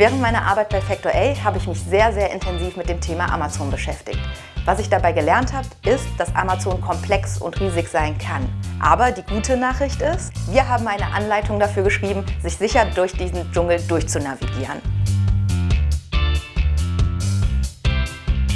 Während meiner Arbeit bei Factor A habe ich mich sehr, sehr intensiv mit dem Thema Amazon beschäftigt. Was ich dabei gelernt habe, ist, dass Amazon komplex und riesig sein kann. Aber die gute Nachricht ist, wir haben eine Anleitung dafür geschrieben, sich sicher durch diesen Dschungel durchzunavigieren.